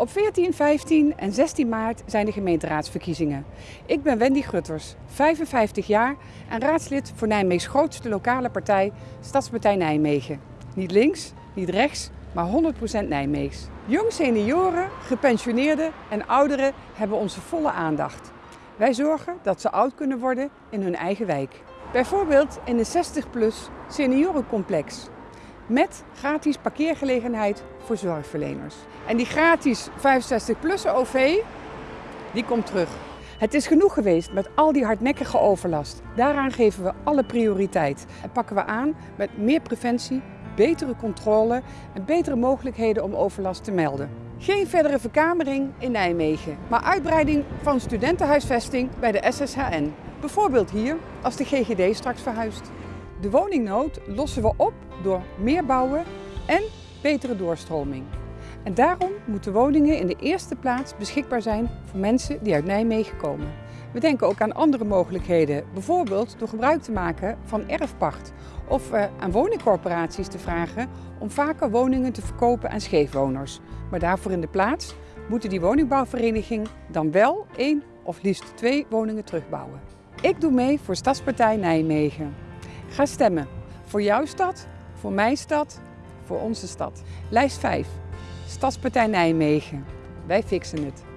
Op 14, 15 en 16 maart zijn de gemeenteraadsverkiezingen. Ik ben Wendy Grutters, 55 jaar en raadslid voor Nijmeegs grootste lokale partij, Stadspartij Nijmegen. Niet links, niet rechts, maar 100% Nijmeegs. Jong senioren, gepensioneerden en ouderen hebben onze volle aandacht. Wij zorgen dat ze oud kunnen worden in hun eigen wijk. Bijvoorbeeld in de 60-plus seniorencomplex. Met gratis parkeergelegenheid voor zorgverleners. En die gratis 65-plus OV, die komt terug. Het is genoeg geweest met al die hardnekkige overlast. Daaraan geven we alle prioriteit. En pakken we aan met meer preventie, betere controle en betere mogelijkheden om overlast te melden. Geen verdere verkamering in Nijmegen, maar uitbreiding van studentenhuisvesting bij de SSHN. Bijvoorbeeld hier, als de GGD straks verhuist. De woningnood lossen we op door meer bouwen en betere doorstroming. En daarom moeten woningen in de eerste plaats beschikbaar zijn voor mensen die uit Nijmegen komen. We denken ook aan andere mogelijkheden, bijvoorbeeld door gebruik te maken van erfpacht of uh, aan woningcorporaties te vragen om vaker woningen te verkopen aan scheefwoners. Maar daarvoor in de plaats moeten die woningbouwvereniging dan wel één of liefst twee woningen terugbouwen. Ik doe mee voor Stadspartij Nijmegen. Ga stemmen voor jouw stad, voor mijn stad, voor onze stad. Lijst 5. Stadspartij Nijmegen. Wij fixen het.